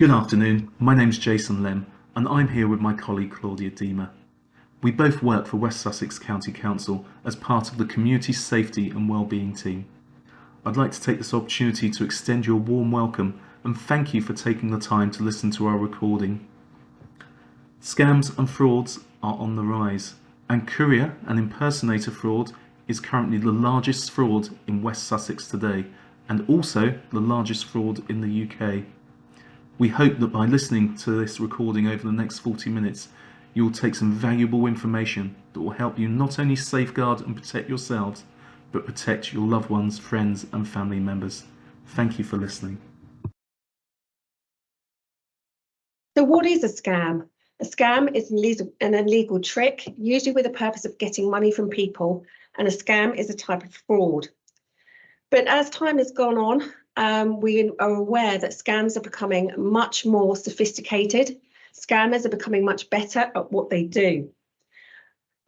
Good afternoon, my name is Jason Lem and I'm here with my colleague Claudia Deemer. We both work for West Sussex County Council as part of the Community Safety and Wellbeing team. I'd like to take this opportunity to extend you a warm welcome and thank you for taking the time to listen to our recording. Scams and frauds are on the rise and courier and impersonator fraud is currently the largest fraud in West Sussex today and also the largest fraud in the UK. We hope that by listening to this recording over the next 40 minutes, you will take some valuable information that will help you not only safeguard and protect yourselves, but protect your loved ones, friends and family members. Thank you for listening. So what is a scam? A scam is an illegal trick, usually with the purpose of getting money from people, and a scam is a type of fraud. But as time has gone on, um, we are aware that scams are becoming much more sophisticated. Scammers are becoming much better at what they do.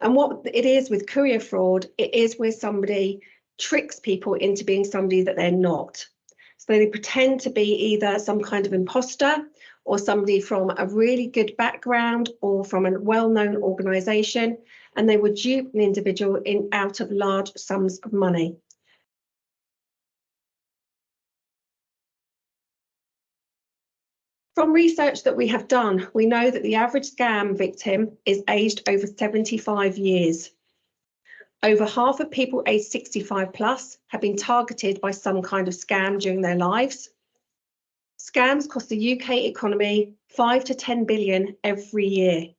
And what it is with courier fraud, it is where somebody tricks people into being somebody that they're not. So they pretend to be either some kind of imposter or somebody from a really good background or from a well-known organisation, and they would dupe an individual in out of large sums of money. From research that we have done, we know that the average scam victim is aged over 75 years. Over half of people aged 65 plus have been targeted by some kind of scam during their lives. Scams cost the UK economy 5 to 10 billion every year.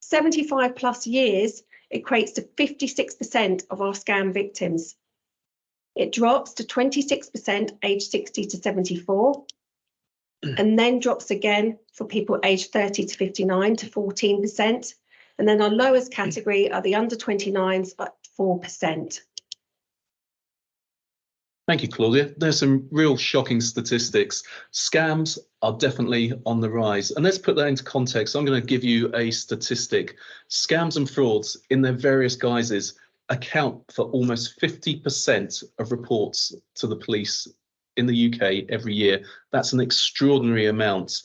75 plus years equates to 56% of our scam victims. It drops to 26% aged 60 to 74 and then drops again for people aged 30 to 59 to 14%. And then our lowest mm. category are the under 29s at 4%. Thank you, Claudia. There's some real shocking statistics. Scams are definitely on the rise. And let's put that into context. I'm going to give you a statistic. Scams and frauds in their various guises account for almost 50% of reports to the police in the UK every year. That's an extraordinary amount.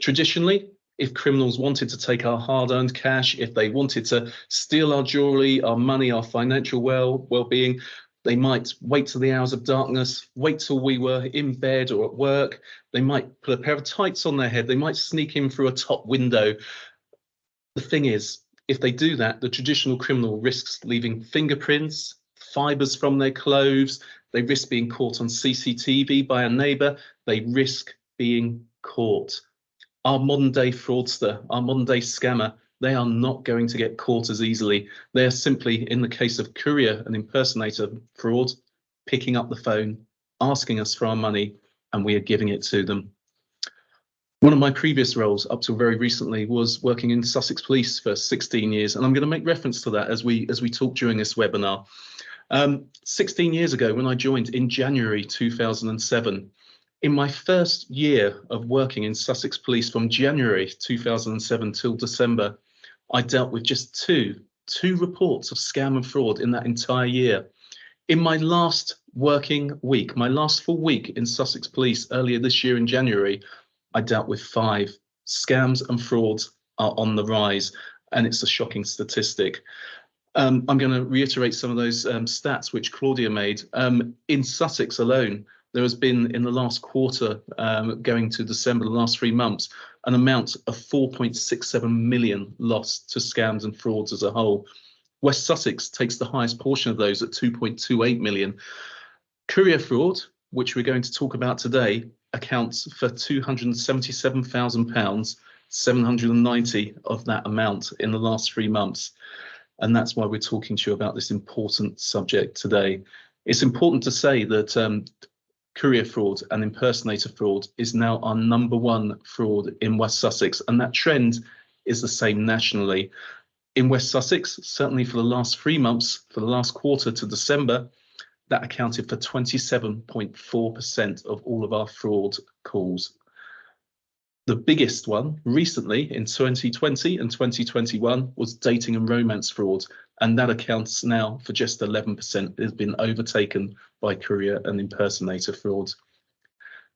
Traditionally, if criminals wanted to take our hard-earned cash, if they wanted to steal our jewelry, our money, our financial well well-being, they might wait till the hours of darkness, wait till we were in bed or at work. They might put a pair of tights on their head. They might sneak in through a top window. The thing is, if they do that, the traditional criminal risks leaving fingerprints, fibers from their clothes, they risk being caught on CCTV by a neighbour. They risk being caught. Our modern day fraudster, our modern day scammer, they are not going to get caught as easily. They are simply, in the case of courier and impersonator fraud, picking up the phone, asking us for our money, and we are giving it to them. One of my previous roles up till very recently was working in Sussex Police for 16 years, and I'm going to make reference to that as we as we talk during this webinar. Um, 16 years ago, when I joined in January 2007, in my first year of working in Sussex Police from January 2007 till December, I dealt with just two, two reports of scam and fraud in that entire year. In my last working week, my last full week in Sussex Police earlier this year in January, I dealt with five. Scams and frauds are on the rise, and it's a shocking statistic. Um, I'm going to reiterate some of those um, stats which Claudia made. Um, in Sussex alone, there has been in the last quarter, um, going to December, the last three months, an amount of 4.67 million lost to scams and frauds as a whole. West Sussex takes the highest portion of those at 2.28 million. Courier fraud, which we're going to talk about today, accounts for 277,000 pounds, 790 of that amount in the last three months. And that's why we're talking to you about this important subject today. It's important to say that um, courier fraud and impersonator fraud is now our number one fraud in West Sussex, and that trend is the same nationally. In West Sussex, certainly for the last three months, for the last quarter to December, that accounted for 27.4% of all of our fraud calls the biggest one recently in 2020 and 2021 was dating and romance fraud, and that accounts now for just 11%. It has been overtaken by courier and impersonator fraud.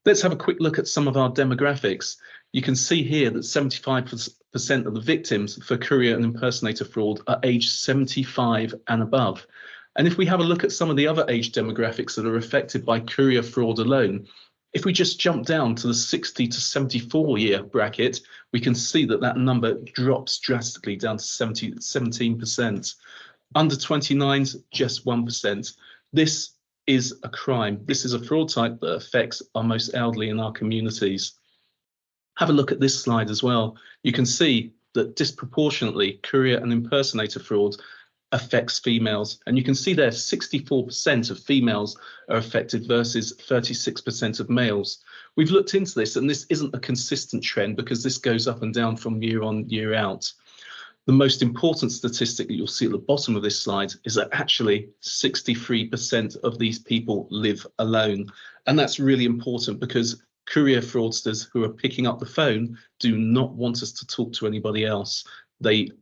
Let's have a quick look at some of our demographics. You can see here that 75% of the victims for courier and impersonator fraud are aged 75 and above. And if we have a look at some of the other age demographics that are affected by courier fraud alone, if we just jump down to the 60 to 74 year bracket, we can see that that number drops drastically down to 70, 17%. Under 29s, just 1%. This is a crime. This is a fraud type that affects our most elderly in our communities. Have a look at this slide as well. You can see that disproportionately courier and impersonator fraud affects females. And you can see there 64% of females are affected versus 36% of males. We've looked into this and this isn't a consistent trend because this goes up and down from year on year out. The most important statistic that you'll see at the bottom of this slide is that actually 63% of these people live alone. And that's really important because courier fraudsters who are picking up the phone do not want us to talk to anybody else. They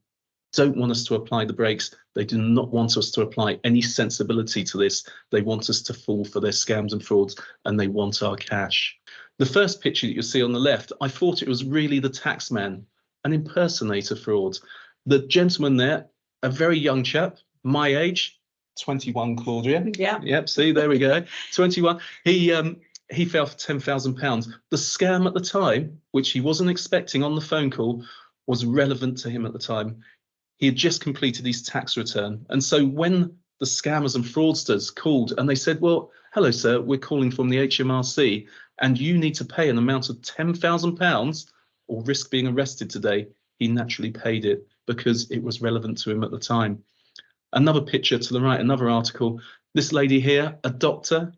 don't want us to apply the brakes. They do not want us to apply any sensibility to this. They want us to fall for their scams and frauds and they want our cash. The first picture that you see on the left, I thought it was really the taxman, an impersonator fraud. The gentleman there, a very young chap, my age, 21, Claudia. Yeah. Yep, see, there we go. 21. He um he fell for ten thousand pounds. The scam at the time, which he wasn't expecting on the phone call, was relevant to him at the time. He had just completed his tax return. And so when the scammers and fraudsters called and they said, well, hello, sir, we're calling from the HMRC and you need to pay an amount of £10,000 or risk being arrested today, he naturally paid it because it was relevant to him at the time. Another picture to the right, another article. This lady here, a doctor,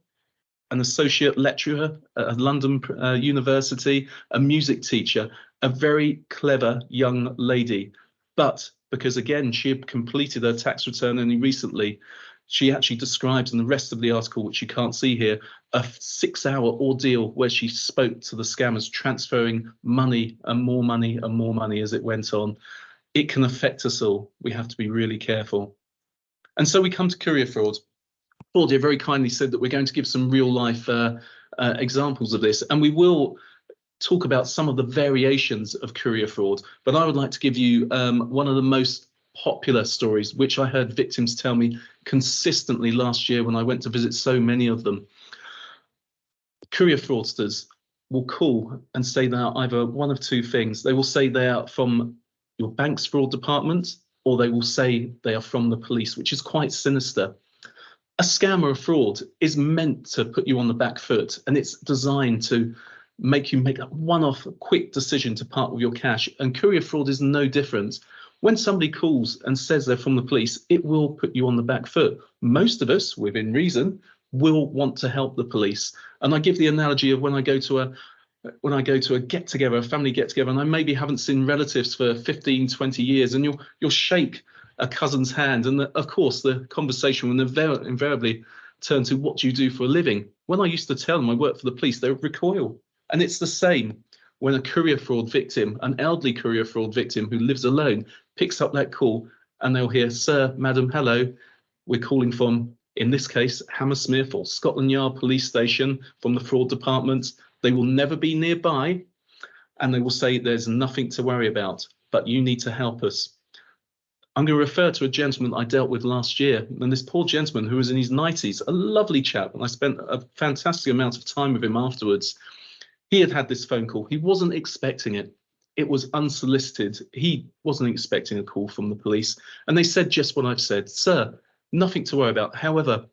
an associate lecturer at London uh, University, a music teacher, a very clever young lady. But because again, she had completed her tax return only recently. She actually describes in the rest of the article, which you can't see here, a six hour ordeal where she spoke to the scammers, transferring money and more money and more money as it went on. It can affect us all. We have to be really careful. And so we come to courier fraud. Claudia very kindly said that we're going to give some real life uh, uh, examples of this, and we will talk about some of the variations of courier fraud, but I would like to give you um, one of the most popular stories, which I heard victims tell me consistently last year when I went to visit so many of them. Courier fraudsters will call and say they are either one of two things. They will say they are from your bank's fraud department, or they will say they are from the police, which is quite sinister. A scam or a fraud is meant to put you on the back foot, and it's designed to make you make that one-off quick decision to part with your cash. And courier fraud is no different. When somebody calls and says they're from the police, it will put you on the back foot. Most of us, within reason, will want to help the police. And I give the analogy of when I go to a when I go to a get together, a family get together, and I maybe haven't seen relatives for 15, 20 years, and you'll you'll shake a cousin's hand, and the, of course the conversation will invariably turn to what do you do for a living. When I used to tell them I work for the police, they would recoil. And it's the same when a courier fraud victim, an elderly courier fraud victim who lives alone, picks up that call and they'll hear, Sir, Madam, hello, we're calling from, in this case, Hammersmith or Scotland Yard Police Station from the fraud department. They will never be nearby and they will say, There's nothing to worry about, but you need to help us. I'm going to refer to a gentleman I dealt with last year, and this poor gentleman who was in his 90s, a lovely chap, and I spent a fantastic amount of time with him afterwards. He had had this phone call. He wasn't expecting it. It was unsolicited. He wasn't expecting a call from the police. And they said just what I've said. Sir, nothing to worry about. However,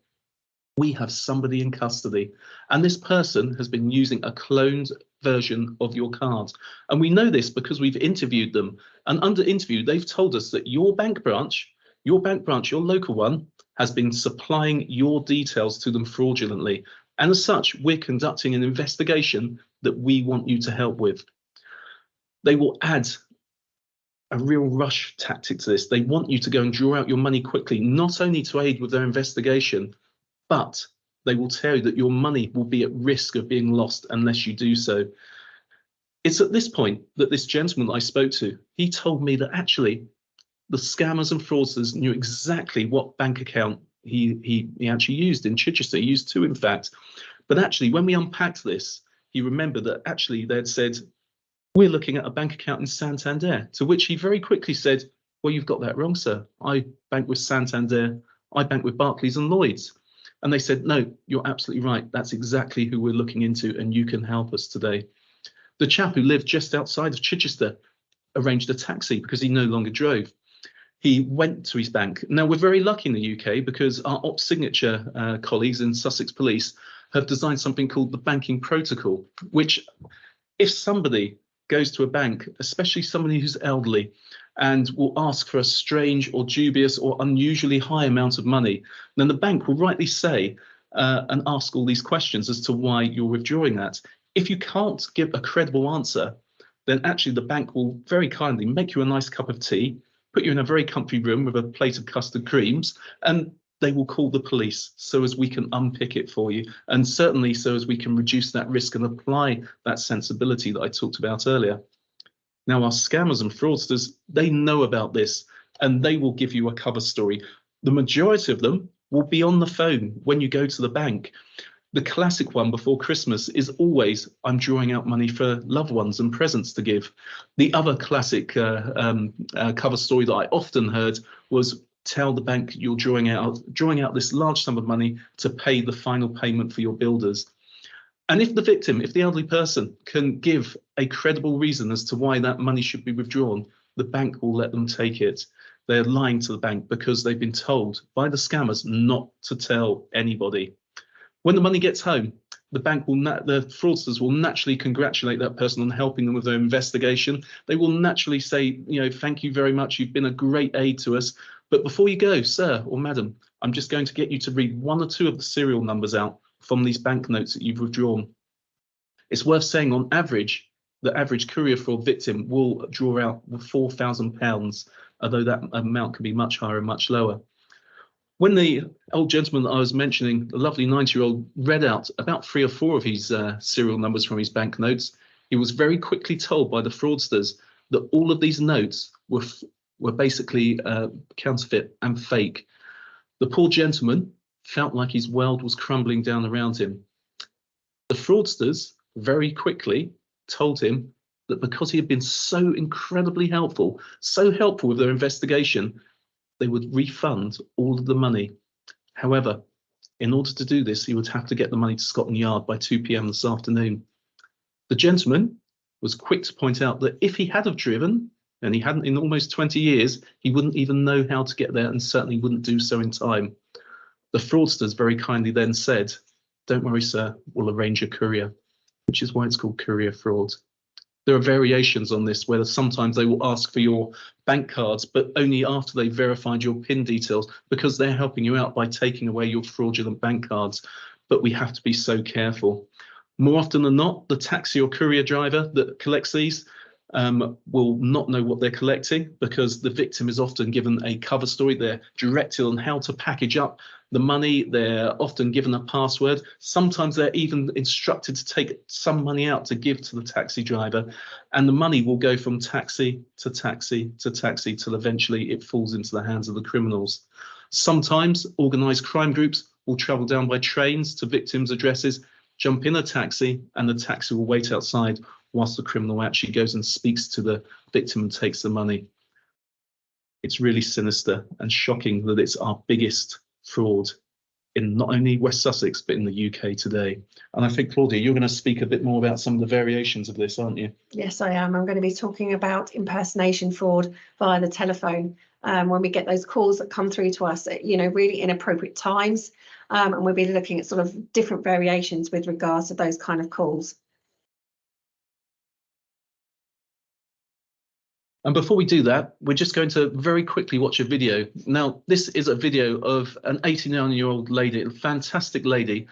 we have somebody in custody and this person has been using a cloned version of your card. And we know this because we've interviewed them and under interview, they've told us that your bank branch, your bank branch, your local one has been supplying your details to them fraudulently. And as such, we're conducting an investigation that we want you to help with. They will add a real rush tactic to this. They want you to go and draw out your money quickly, not only to aid with their investigation, but they will tell you that your money will be at risk of being lost unless you do so. It's at this point that this gentleman I spoke to, he told me that actually the scammers and fraudsters knew exactly what bank account he, he, he actually used in Chichester. He used two, in fact. But actually, when we unpacked this, he remember that actually they'd said, we're looking at a bank account in Santander, to which he very quickly said, well, you've got that wrong, sir. I bank with Santander, I bank with Barclays and Lloyds. And they said, no, you're absolutely right. That's exactly who we're looking into and you can help us today. The chap who lived just outside of Chichester arranged a taxi because he no longer drove. He went to his bank. Now, we're very lucky in the UK because our Ops Signature uh, colleagues in Sussex Police have designed something called the Banking Protocol, which if somebody goes to a bank, especially somebody who's elderly, and will ask for a strange or dubious or unusually high amount of money, then the bank will rightly say uh, and ask all these questions as to why you're withdrawing that. If you can't give a credible answer, then actually the bank will very kindly make you a nice cup of tea, put you in a very comfy room with a plate of custard creams, and they will call the police so as we can unpick it for you and certainly so as we can reduce that risk and apply that sensibility that I talked about earlier. Now our scammers and fraudsters, they know about this and they will give you a cover story. The majority of them will be on the phone when you go to the bank. The classic one before Christmas is always, I'm drawing out money for loved ones and presents to give. The other classic uh, um, uh, cover story that I often heard was tell the bank you're drawing out drawing out this large sum of money to pay the final payment for your builders. And if the victim, if the elderly person can give a credible reason as to why that money should be withdrawn, the bank will let them take it. They're lying to the bank because they've been told by the scammers not to tell anybody. When the money gets home, the bank will, the fraudsters will naturally congratulate that person on helping them with their investigation. They will naturally say, you know, thank you very much. You've been a great aid to us. But before you go, sir or madam, I'm just going to get you to read one or two of the serial numbers out from these banknotes that you've withdrawn. It's worth saying on average, the average courier fraud victim will draw out £4,000, although that amount can be much higher and much lower. When the old gentleman that I was mentioning, the lovely 90 year old, read out about three or four of his uh, serial numbers from his banknotes, he was very quickly told by the fraudsters that all of these notes were were basically uh, counterfeit and fake. The poor gentleman felt like his world was crumbling down around him. The fraudsters very quickly told him that because he had been so incredibly helpful, so helpful with their investigation, they would refund all of the money. However, in order to do this, he would have to get the money to Scotland Yard by 2 p.m. this afternoon. The gentleman was quick to point out that if he had have driven, and he hadn't in almost 20 years, he wouldn't even know how to get there and certainly wouldn't do so in time. The fraudsters very kindly then said, don't worry, sir, we'll arrange a courier, which is why it's called courier fraud. There are variations on this where sometimes they will ask for your bank cards, but only after they've verified your PIN details because they're helping you out by taking away your fraudulent bank cards. But we have to be so careful. More often than not, the taxi or courier driver that collects these um, will not know what they're collecting because the victim is often given a cover story. They're directed on how to package up the money. They're often given a password. Sometimes they're even instructed to take some money out to give to the taxi driver. And the money will go from taxi to taxi to taxi till eventually it falls into the hands of the criminals. Sometimes organised crime groups will travel down by trains to victims' addresses, jump in a taxi, and the taxi will wait outside whilst the criminal actually goes and speaks to the victim and takes the money. It's really sinister and shocking that it's our biggest fraud in not only West Sussex, but in the UK today. And I think, Claudia, you're going to speak a bit more about some of the variations of this, aren't you? Yes, I am. I'm going to be talking about impersonation fraud via the telephone um, when we get those calls that come through to us at, you know, really inappropriate times. Um, and we'll be looking at sort of different variations with regards to those kind of calls. And before we do that, we're just going to very quickly watch a video. Now, this is a video of an 89 year old lady, a fantastic lady.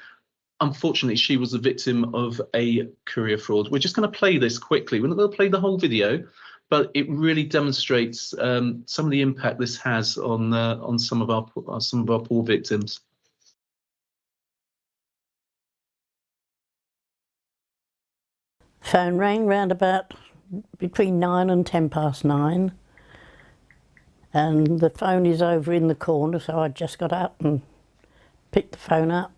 Unfortunately, she was a victim of a courier fraud. We're just going to play this quickly. We're not going to play the whole video, but it really demonstrates um, some of the impact this has on uh, on some of our uh, some of our poor victims. Phone rang round about between nine and ten past nine and the phone is over in the corner so I just got up and picked the phone up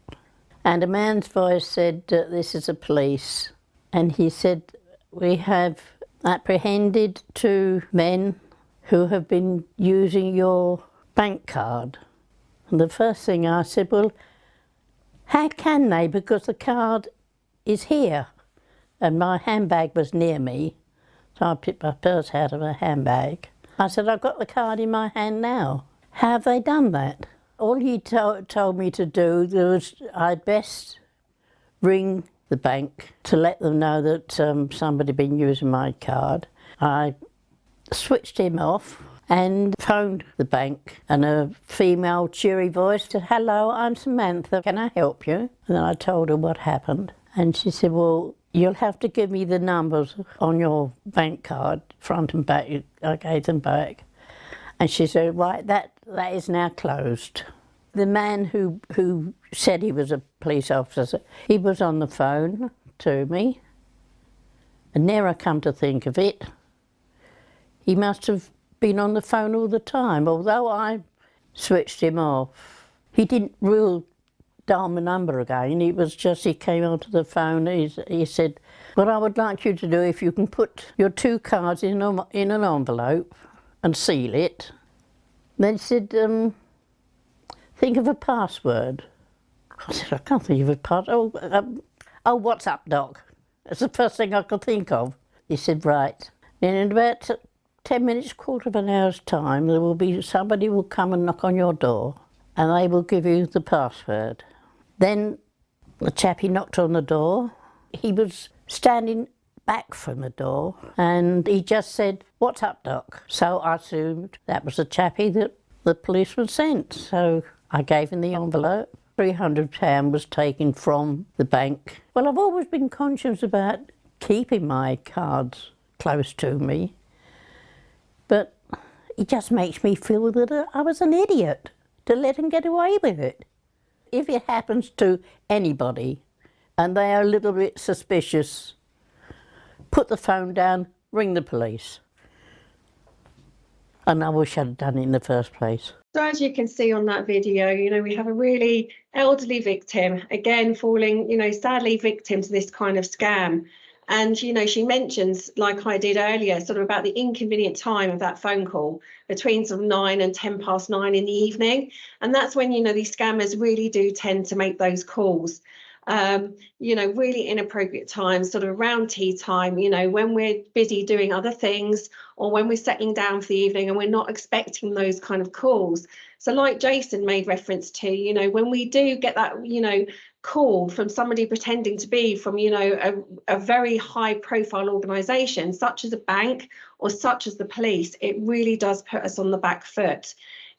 and a man's voice said uh, this is the police and he said, We have apprehended two men who have been using your bank card. And the first thing I said, Well, how can they? Because the card is here. And my handbag was near me. So I picked my purse out of my handbag. I said, I've got the card in my hand now. How have they done that? All he to told me to do was I'd best ring the bank to let them know that um, somebody had been using my card. I switched him off and phoned the bank and a female cheery voice said, hello, I'm Samantha, can I help you? And then I told her what happened and she said, well, you'll have to give me the numbers on your bank card, front and back, I gave them back. And she said, right, that, that is now closed. The man who, who said he was a police officer, he was on the phone to me. And now I come to think of it, he must have been on the phone all the time, although I switched him off. He didn't rule dial my number again. It was just he came onto the phone. He, he said, "What I would like you to do, if you can put your two cards in a, in an envelope and seal it." Then he said, um, "Think of a password." I said, "I can't think of a password." Oh, um, oh, what's up, Doc? That's the first thing I could think of. He said, "Right." And in about 10 minutes, quarter of an hour's time, there will be somebody will come and knock on your door and they will give you the password. Then the chappie knocked on the door. He was standing back from the door and he just said, what's up, Doc? So I assumed that was the chappie that the policeman sent. So I gave him the envelope. £300 was taken from the bank. Well, I've always been conscious about keeping my cards close to me, but it just makes me feel that I was an idiot to let him get away with it if it happens to anybody and they are a little bit suspicious, put the phone down, ring the police. And I wish I'd done it in the first place. So as you can see on that video, you know, we have a really elderly victim, again, falling, you know, sadly victim to this kind of scam. And, you know, she mentions, like I did earlier, sort of about the inconvenient time of that phone call between sort of nine and 10 past nine in the evening. And that's when, you know, these scammers really do tend to make those calls. Um, you know, really inappropriate times, sort of around tea time, you know, when we're busy doing other things or when we're settling down for the evening and we're not expecting those kind of calls. So like Jason made reference to, you know, when we do get that, you know, call from somebody pretending to be from you know a, a very high profile organization such as a bank or such as the police it really does put us on the back foot.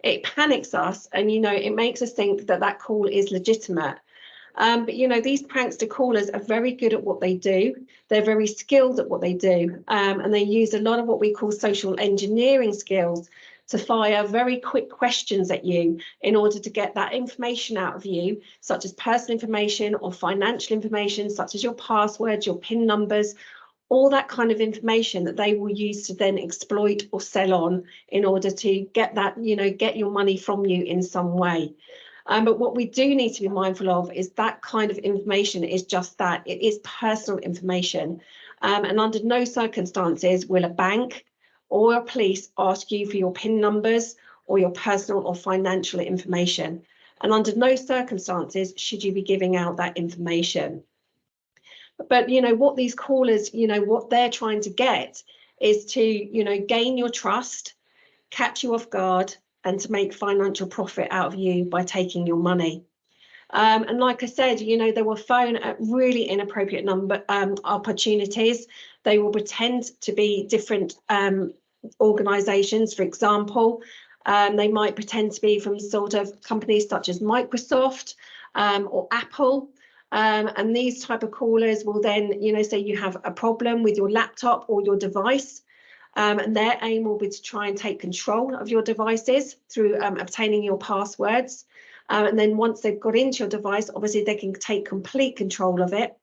It panics us and you know it makes us think that that call is legitimate. Um, but you know these prankster callers are very good at what they do. They're very skilled at what they do um, and they use a lot of what we call social engineering skills to fire very quick questions at you in order to get that information out of you, such as personal information or financial information, such as your passwords, your PIN numbers, all that kind of information that they will use to then exploit or sell on in order to get that, you know, get your money from you in some way. Um, but what we do need to be mindful of is that kind of information is just that, it is personal information. Um, and under no circumstances will a bank, or police ask you for your PIN numbers or your personal or financial information. And under no circumstances should you be giving out that information. But, you know, what these callers, you know, what they're trying to get is to, you know, gain your trust, catch you off guard, and to make financial profit out of you by taking your money. Um, and like I said, you know, they will phone at really inappropriate number um, opportunities. They will pretend to be different um, organisations. For example, um, they might pretend to be from sort of companies such as Microsoft um, or Apple. Um, and these type of callers will then, you know, say you have a problem with your laptop or your device. Um, and their aim will be to try and take control of your devices through um, obtaining your passwords. Um, and then once they've got into your device, obviously they can take complete control of it.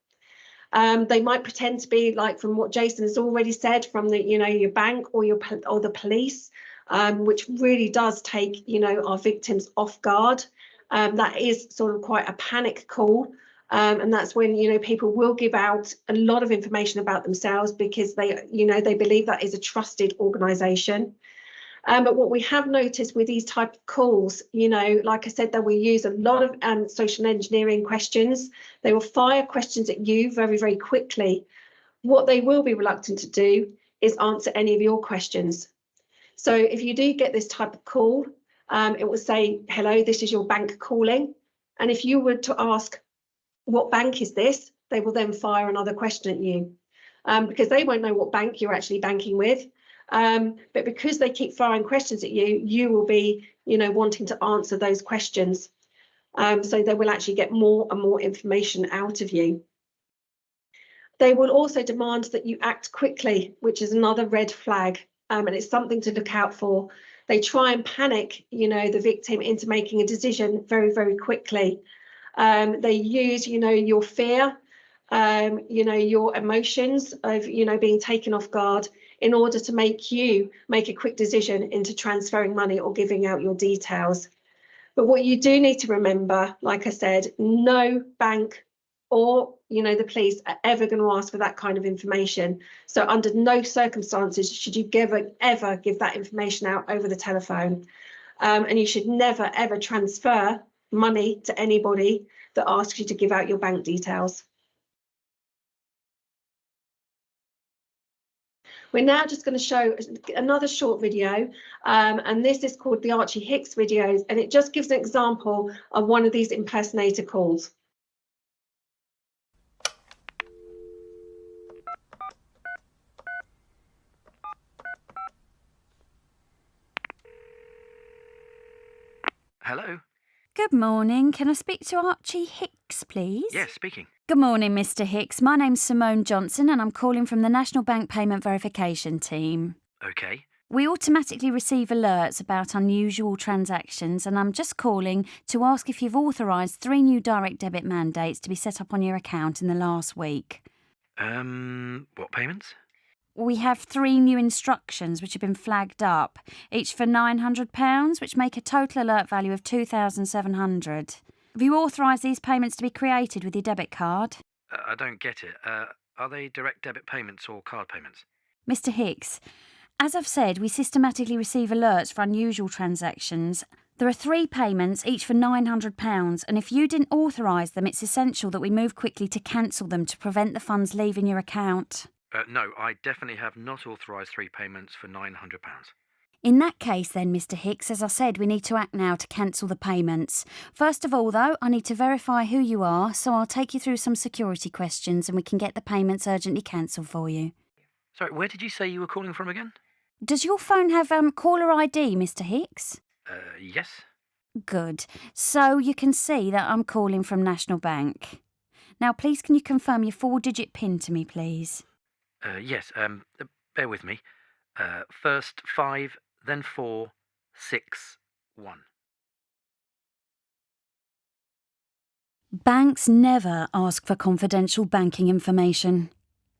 Um, they might pretend to be like from what Jason has already said from the, you know, your bank or your or the police, um, which really does take, you know, our victims off guard. Um, that is sort of quite a panic call. Um, and that's when you know people will give out a lot of information about themselves because they you know they believe that is a trusted organization um, but what we have noticed with these type of calls, you know, like I said, that we use a lot of um, social engineering questions. They will fire questions at you very, very quickly. What they will be reluctant to do is answer any of your questions. So if you do get this type of call, um, it will say, hello, this is your bank calling. And if you were to ask, what bank is this? They will then fire another question at you um, because they won't know what bank you're actually banking with. Um, but because they keep firing questions at you, you will be, you know, wanting to answer those questions. Um, so they will actually get more and more information out of you. They will also demand that you act quickly, which is another red flag, um, and it's something to look out for. They try and panic, you know, the victim into making a decision very, very quickly. Um, they use, you know, your fear, um, you know, your emotions of, you know, being taken off guard in order to make you make a quick decision into transferring money or giving out your details. But what you do need to remember, like I said, no bank or you know the police are ever going to ask for that kind of information. So under no circumstances should you ever ever give that information out over the telephone. Um, and you should never ever transfer money to anybody that asks you to give out your bank details. We're now just going to show another short video, um, and this is called the Archie Hicks videos, and it just gives an example of one of these impersonator calls. Hello? Good morning. Can I speak to Archie Hicks, please? Yes, speaking. Good morning, Mr. Hicks. My name's Simone Johnson and I'm calling from the National Bank Payment Verification Team. Okay. We automatically receive alerts about unusual transactions and I'm just calling to ask if you've authorised three new direct debit mandates to be set up on your account in the last week. Um, what payments? We have three new instructions which have been flagged up, each for £900, which make a total alert value of 2700 Have you authorised these payments to be created with your debit card? Uh, I don't get it. Uh, are they direct debit payments or card payments? Mr. Hicks, as I've said, we systematically receive alerts for unusual transactions. There are three payments, each for £900, and if you didn't authorise them, it's essential that we move quickly to cancel them to prevent the funds leaving your account. Uh, no, I definitely have not authorised three payments for £900. In that case, then, Mr. Hicks, as I said, we need to act now to cancel the payments. First of all, though, I need to verify who you are, so I'll take you through some security questions and we can get the payments urgently cancelled for you. Sorry, where did you say you were calling from again? Does your phone have um, caller ID, Mr. Hicks? Uh, yes. Good. So you can see that I'm calling from National Bank. Now, please, can you confirm your four digit PIN to me, please? Uh, yes, um, uh, bear with me. Uh, first five, then four, six, one. Banks never ask for confidential banking information.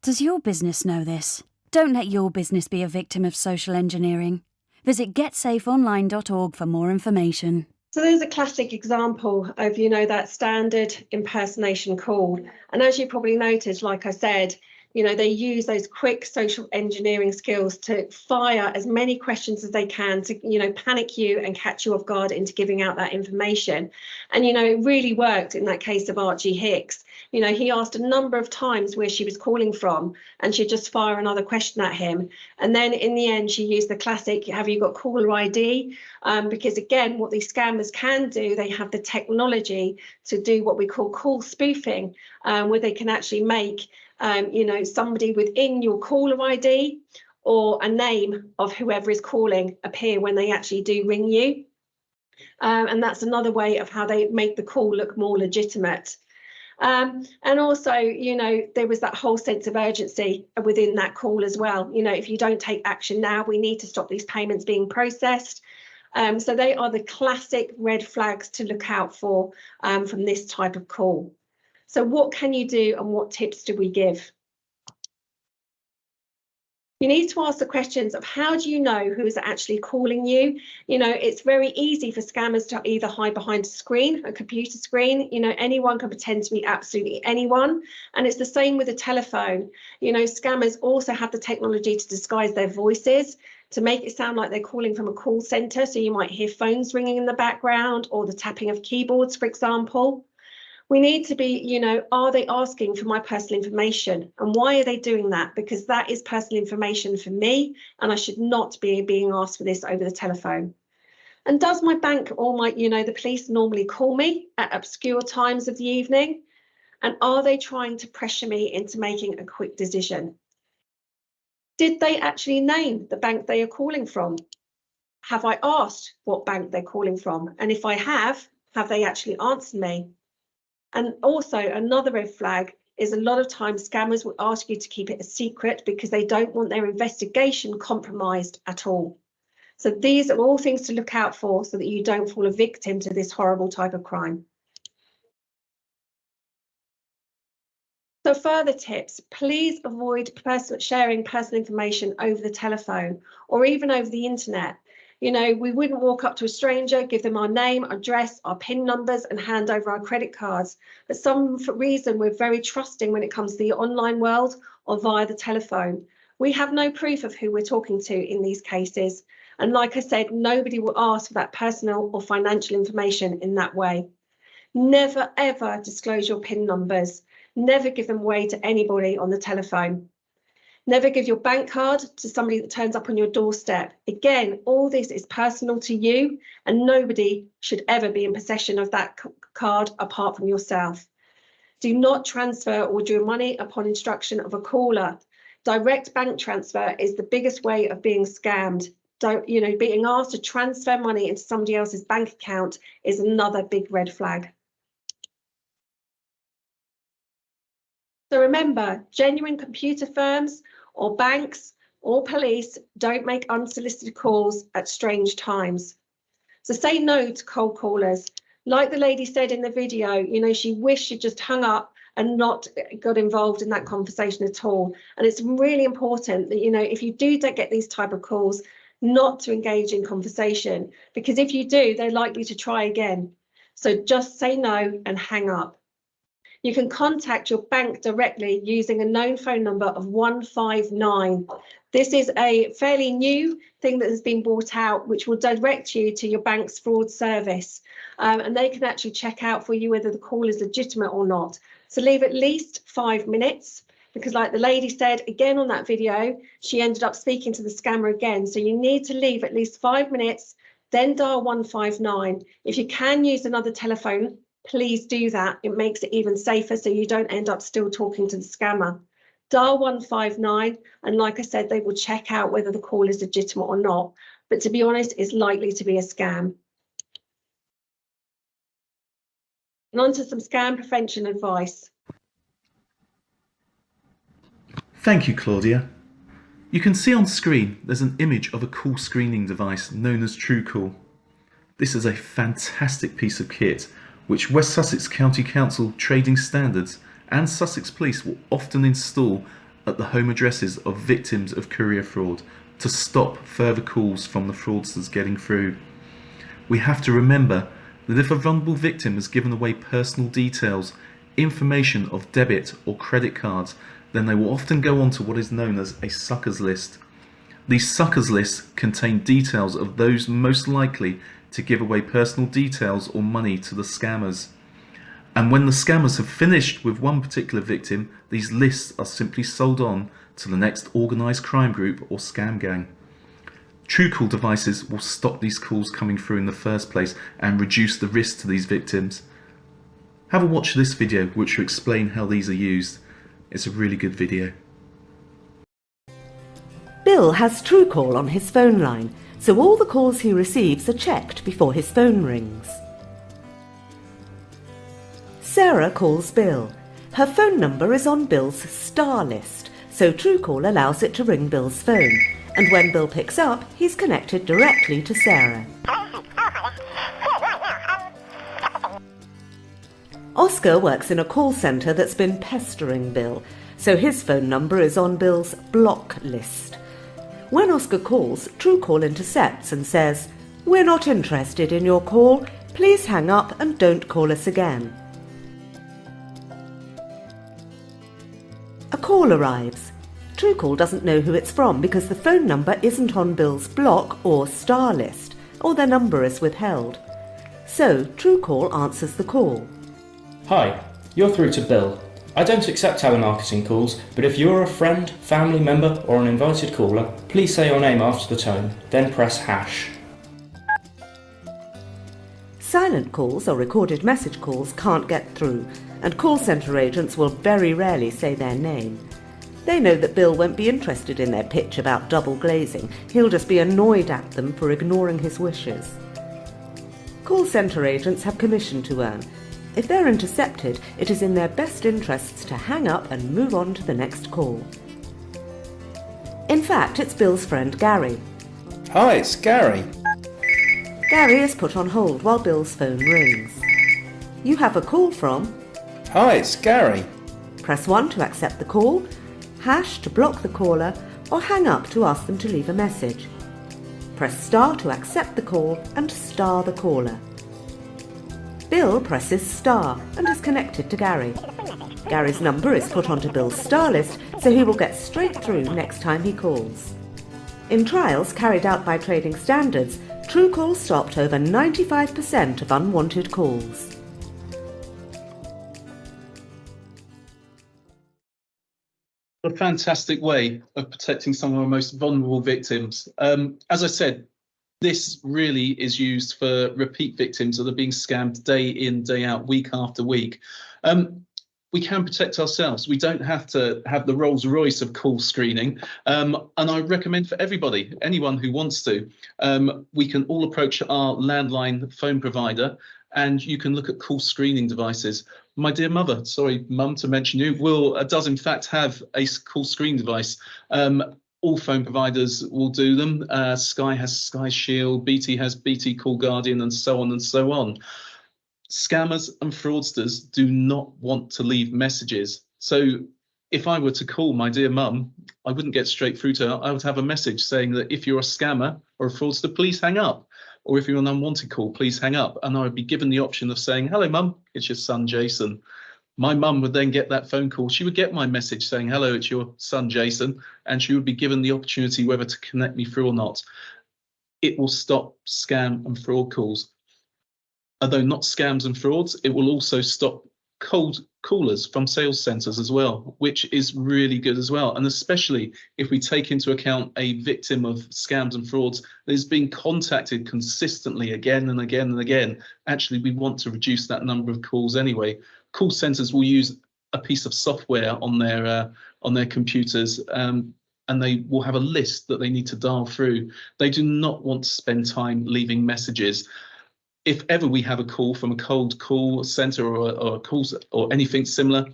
Does your business know this? Don't let your business be a victim of social engineering. Visit getsafeonline.org for more information. So there's a classic example of, you know, that standard impersonation call. And as you probably noticed, like I said, you know they use those quick social engineering skills to fire as many questions as they can to you know panic you and catch you off guard into giving out that information. And you know it really worked in that case of archie hicks. You know he asked a number of times where she was calling from and she'd just fire another question at him. And then in the end she used the classic have you got caller id um, because again what these scammers can do they have the technology to do what we call call spoofing um, where they can actually make um, you know, somebody within your caller ID or a name of whoever is calling appear when they actually do ring you. Um, and that's another way of how they make the call look more legitimate. Um, and also, you know, there was that whole sense of urgency within that call as well. You know, if you don't take action now, we need to stop these payments being processed. Um, so they are the classic red flags to look out for um, from this type of call. So what can you do and what tips do we give? You need to ask the questions of how do you know who is actually calling you? You know, it's very easy for scammers to either hide behind a screen, a computer screen. You know, anyone can pretend to be absolutely anyone. And it's the same with the telephone. You know, scammers also have the technology to disguise their voices to make it sound like they're calling from a call center. So you might hear phones ringing in the background or the tapping of keyboards, for example we need to be, you know, are they asking for my personal information? And why are they doing that? Because that is personal information for me, and I should not be being asked for this over the telephone. And does my bank or my, you know, the police normally call me at obscure times of the evening? And are they trying to pressure me into making a quick decision? Did they actually name the bank they are calling from? Have I asked what bank they're calling from? And if I have, have they actually answered me? And also another red flag is a lot of times scammers will ask you to keep it a secret because they don't want their investigation compromised at all. So these are all things to look out for so that you don't fall a victim to this horrible type of crime. So further tips, please avoid person sharing personal information over the telephone or even over the internet you know, we wouldn't walk up to a stranger, give them our name, address, our PIN numbers, and hand over our credit cards. For some reason, we're very trusting when it comes to the online world or via the telephone. We have no proof of who we're talking to in these cases. And like I said, nobody will ask for that personal or financial information in that way. Never ever disclose your PIN numbers. Never give them away to anybody on the telephone. Never give your bank card to somebody that turns up on your doorstep. Again, all this is personal to you and nobody should ever be in possession of that card apart from yourself. Do not transfer or draw money upon instruction of a caller. Direct bank transfer is the biggest way of being scammed. Don't, you know, being asked to transfer money into somebody else's bank account is another big red flag. So remember, genuine computer firms or banks or police don't make unsolicited calls at strange times. So say no to cold callers. Like the lady said in the video, you know, she wished she'd just hung up and not got involved in that conversation at all. And it's really important that, you know, if you do get these type of calls, not to engage in conversation, because if you do, they're likely to try again. So just say no and hang up you can contact your bank directly using a known phone number of 159. This is a fairly new thing that has been brought out, which will direct you to your bank's fraud service. Um, and they can actually check out for you whether the call is legitimate or not. So leave at least five minutes because like the lady said again on that video, she ended up speaking to the scammer again. So you need to leave at least five minutes, then dial 159. If you can use another telephone, please do that. It makes it even safer so you don't end up still talking to the scammer. Dial 159 and like I said, they will check out whether the call is legitimate or not. But to be honest, it's likely to be a scam. And on to some scam prevention advice. Thank you, Claudia. You can see on screen there's an image of a call screening device known as TrueCall. This is a fantastic piece of kit which West Sussex County Council Trading Standards and Sussex Police will often install at the home addresses of victims of courier fraud to stop further calls from the fraudsters getting through. We have to remember that if a vulnerable victim has given away personal details, information of debit or credit cards, then they will often go on to what is known as a suckers list. These suckers lists contain details of those most likely to give away personal details or money to the scammers. And when the scammers have finished with one particular victim, these lists are simply sold on to the next organised crime group or scam gang. TrueCall devices will stop these calls coming through in the first place and reduce the risk to these victims. Have a watch this video which will explain how these are used. It's a really good video. Bill has TrueCall on his phone line so all the calls he receives are checked before his phone rings. Sarah calls Bill. Her phone number is on Bill's star list, so TrueCall allows it to ring Bill's phone, and when Bill picks up, he's connected directly to Sarah. Oscar works in a call centre that's been pestering Bill, so his phone number is on Bill's block list. When Oscar calls, Truecaller intercepts and says, We're not interested in your call. Please hang up and don't call us again. A call arrives. Truecall doesn't know who it's from because the phone number isn't on Bill's block or star list, or their number is withheld. So Truecall answers the call. Hi, you're through to Bill. I don't accept telemarketing calls, but if you're a friend, family member, or an invited caller, please say your name after the tone, then press hash. Silent calls or recorded message calls can't get through, and call centre agents will very rarely say their name. They know that Bill won't be interested in their pitch about double glazing. He'll just be annoyed at them for ignoring his wishes. Call centre agents have commission to earn. If they're intercepted, it is in their best interests to hang up and move on to the next call. In fact, it's Bill's friend Gary. Hi, it's Gary. Gary is put on hold while Bill's phone rings. You have a call from. Hi, it's Gary. Press 1 to accept the call, hash to block the caller, or hang up to ask them to leave a message. Press star to accept the call and star the caller. Bill presses star and is connected to Gary. Gary's number is put onto Bill's star list so he will get straight through next time he calls. In trials carried out by Trading Standards, Truecall stopped over 95% of unwanted calls. a fantastic way of protecting some of our most vulnerable victims. Um, as I said, this really is used for repeat victims that are being scammed day in, day out, week after week. Um, we can protect ourselves. We don't have to have the Rolls Royce of call screening. Um, and I recommend for everybody, anyone who wants to, um, we can all approach our landline phone provider and you can look at call screening devices. My dear mother, sorry, mum, to mention you, will uh, does in fact have a call screen device. Um, all phone providers will do them. Uh, Sky has Sky Shield, BT has BT Call Guardian, and so on and so on. Scammers and fraudsters do not want to leave messages. So if I were to call my dear mum, I wouldn't get straight through to her. I would have a message saying that if you're a scammer or a fraudster, please hang up. Or if you're an unwanted call, please hang up. And I would be given the option of saying, hello, mum, it's your son, Jason. My mum would then get that phone call. She would get my message saying, hello, it's your son, Jason. And she would be given the opportunity whether to connect me through or not. It will stop scam and fraud calls. Although not scams and frauds, it will also stop cold callers from sales centers as well, which is really good as well. And especially if we take into account a victim of scams and frauds that is being contacted consistently again and again and again, actually we want to reduce that number of calls anyway. Call centers will use a piece of software on their uh, on their computers um, and they will have a list that they need to dial through. They do not want to spend time leaving messages if ever we have a call from a cold call center or, or a call or anything similar,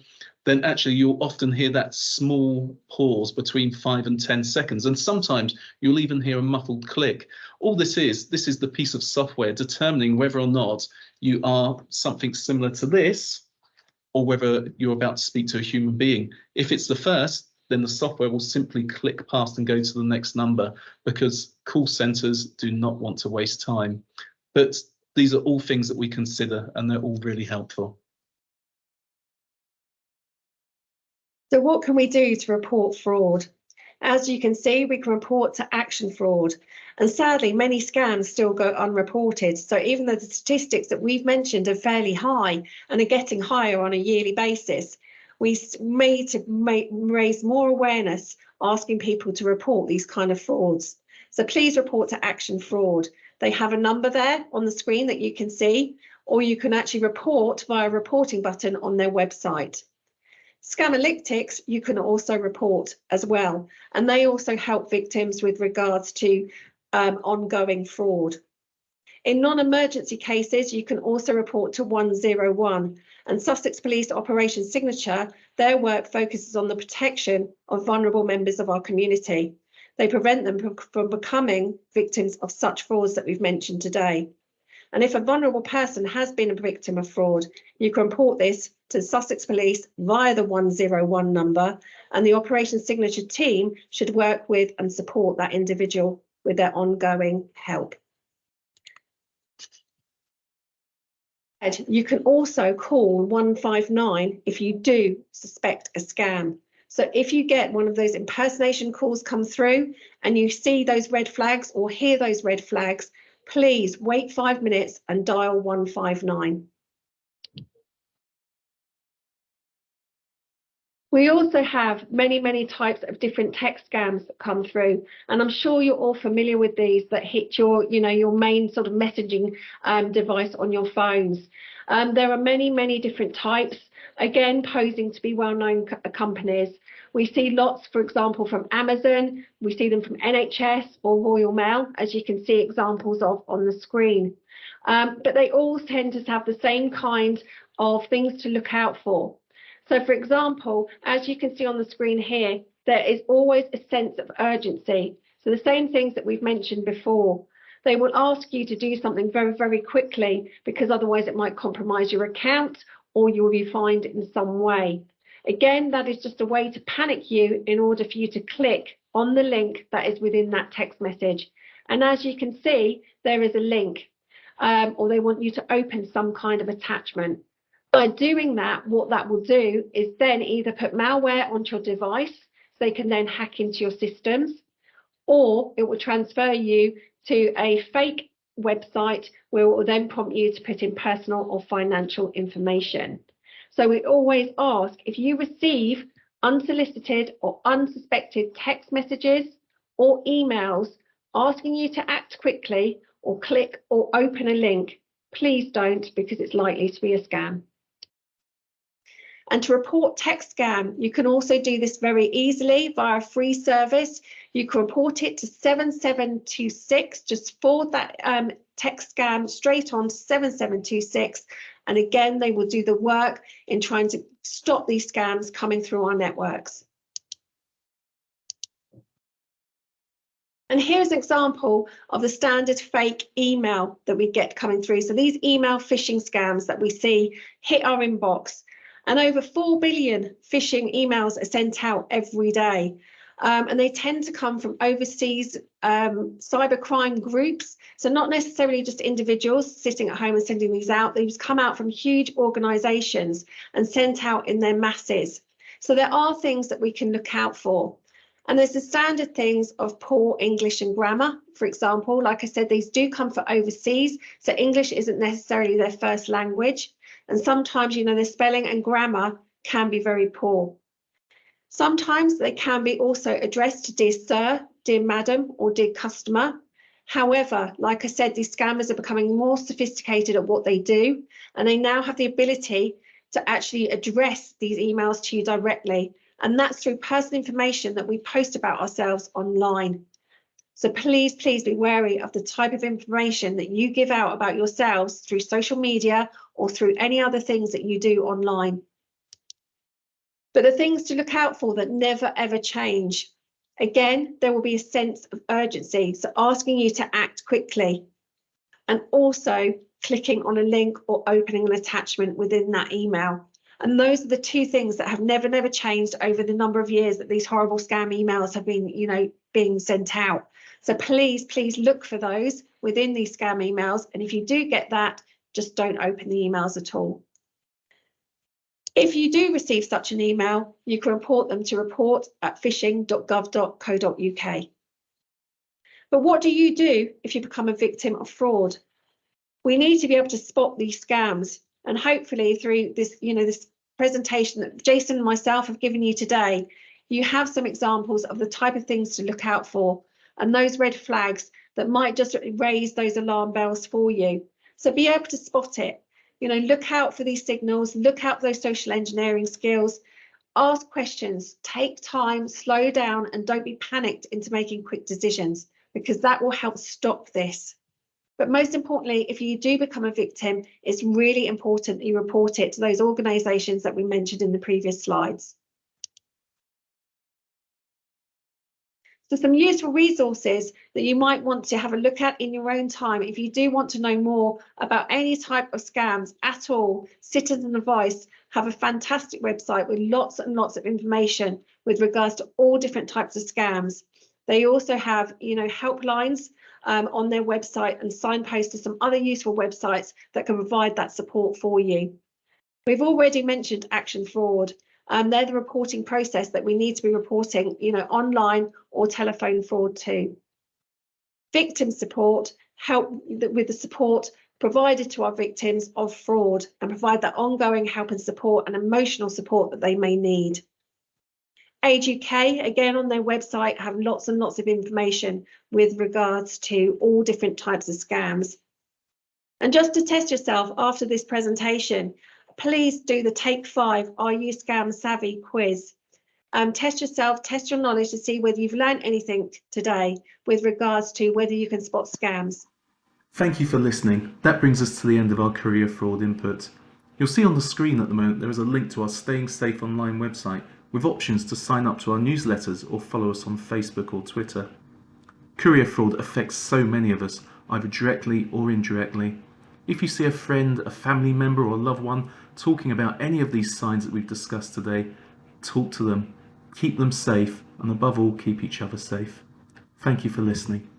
then actually you'll often hear that small pause between five and 10 seconds. And sometimes you'll even hear a muffled click. All this is, this is the piece of software determining whether or not you are something similar to this or whether you're about to speak to a human being. If it's the first, then the software will simply click past and go to the next number because call centers do not want to waste time. But these are all things that we consider and they're all really helpful. So what can we do to report fraud? As you can see, we can report to action fraud. And sadly, many scams still go unreported. So even though the statistics that we've mentioned are fairly high and are getting higher on a yearly basis, we need to make, raise more awareness asking people to report these kind of frauds. So please report to action fraud. They have a number there on the screen that you can see, or you can actually report via a reporting button on their website. Scamalytics, you can also report as well, and they also help victims with regards to um, ongoing fraud. In non-emergency cases, you can also report to 101 and Sussex Police Operation Signature, their work focuses on the protection of vulnerable members of our community. They prevent them from becoming victims of such frauds that we've mentioned today. And if a vulnerable person has been a victim of fraud, you can report this to Sussex Police via the 101 number and the operation signature team should work with and support that individual with their ongoing help. You can also call 159 if you do suspect a scam. So if you get one of those impersonation calls come through and you see those red flags or hear those red flags, please wait five minutes and dial 159. We also have many, many types of different text scams that come through, and I'm sure you're all familiar with these that hit your, you know, your main sort of messaging um, device on your phones. Um, there are many, many different types, again, posing to be well-known co companies. We see lots, for example, from Amazon, we see them from NHS or Royal Mail, as you can see examples of on the screen. Um, but they all tend to have the same kind of things to look out for. So for example, as you can see on the screen here, there is always a sense of urgency. So the same things that we've mentioned before. They will ask you to do something very, very quickly because otherwise it might compromise your account or you will be fined in some way. Again, that is just a way to panic you in order for you to click on the link that is within that text message. And as you can see, there is a link um, or they want you to open some kind of attachment. By doing that, what that will do is then either put malware onto your device, so they can then hack into your systems, or it will transfer you to a fake website where it will then prompt you to put in personal or financial information. So we always ask if you receive unsolicited or unsuspected text messages or emails asking you to act quickly or click or open a link, please don't because it's likely to be a scam. And to report text scam, you can also do this very easily via a free service. You can report it to 7726, just forward that um, text scam straight on to 7726. And again, they will do the work in trying to stop these scams coming through our networks. And here's an example of the standard fake email that we get coming through. So these email phishing scams that we see hit our inbox and over 4 billion phishing emails are sent out every day. Um, and they tend to come from overseas um, cybercrime groups. So not necessarily just individuals sitting at home and sending these out. These come out from huge organisations and sent out in their masses. So there are things that we can look out for. And there's the standard things of poor English and grammar, for example. Like I said, these do come from overseas, so English isn't necessarily their first language. And sometimes, you know, the spelling and grammar can be very poor. Sometimes they can be also addressed to dear sir, dear madam, or dear customer. However, like I said, these scammers are becoming more sophisticated at what they do, and they now have the ability to actually address these emails to you directly. And that's through personal information that we post about ourselves online. So please, please be wary of the type of information that you give out about yourselves through social media or through any other things that you do online. But the things to look out for that never ever change. Again, there will be a sense of urgency, so asking you to act quickly. And also clicking on a link or opening an attachment within that email. And those are the two things that have never, never changed over the number of years that these horrible scam emails have been, you know, being sent out. So please, please look for those within these scam emails. And if you do get that, just don't open the emails at all. If you do receive such an email, you can report them to report at phishing.gov.co.uk. But what do you do if you become a victim of fraud? We need to be able to spot these scams and hopefully through this, you know, this presentation that Jason and myself have given you today, you have some examples of the type of things to look out for and those red flags that might just raise those alarm bells for you. So be able to spot it. You know, look out for these signals, look out for those social engineering skills, ask questions, take time, slow down, and don't be panicked into making quick decisions because that will help stop this. But most importantly, if you do become a victim, it's really important that you report it to those organisations that we mentioned in the previous slides. So some useful resources that you might want to have a look at in your own time if you do want to know more about any type of scams at all, citizen advice, have a fantastic website with lots and lots of information with regards to all different types of scams. They also have, you know, helplines um, on their website and signposts to some other useful websites that can provide that support for you. We've already mentioned Action Fraud. Um, they're the reporting process that we need to be reporting, you know, online or telephone fraud to. Victim support help with the support provided to our victims of fraud and provide that ongoing help and support and emotional support that they may need. Age UK, again on their website, have lots and lots of information with regards to all different types of scams. And just to test yourself after this presentation, please do the Take 5 Are You Scam Savvy quiz. Um, test yourself, test your knowledge to see whether you've learned anything today with regards to whether you can spot scams. Thank you for listening. That brings us to the end of our courier fraud input. You'll see on the screen at the moment there is a link to our Staying Safe Online website with options to sign up to our newsletters or follow us on Facebook or Twitter. Courier fraud affects so many of us, either directly or indirectly. If you see a friend, a family member or a loved one talking about any of these signs that we've discussed today, talk to them, keep them safe and above all keep each other safe. Thank you for listening.